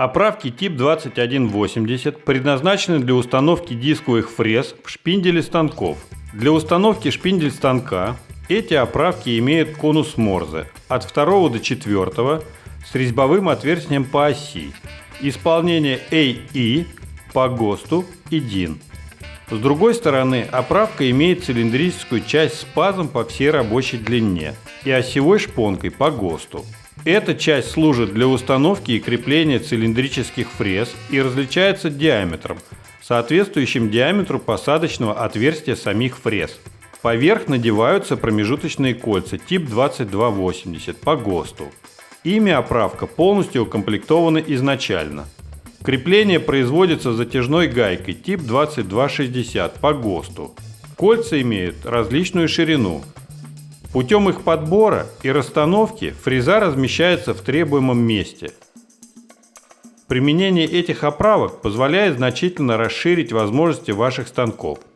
Оправки тип 2180 предназначены для установки дисковых фрез в шпинделе станков. Для установки шпиндель станка эти оправки имеют конус Морзе от 2 до 4 с резьбовым отверстием по оси. Исполнение AE по ГОСТу и DIN. С другой стороны, оправка имеет цилиндрическую часть с пазом по всей рабочей длине и осевой шпонкой по ГОСТу. Эта часть служит для установки и крепления цилиндрических фрез и различается диаметром, соответствующим диаметру посадочного отверстия самих фрез. Поверх надеваются промежуточные кольца тип 2280 по ГОСТу. Ими оправка полностью укомплектована изначально. Крепление производится затяжной гайкой тип 2260 по ГОСТу. Кольца имеют различную ширину – Путем их подбора и расстановки фреза размещается в требуемом месте. Применение этих оправок позволяет значительно расширить возможности ваших станков –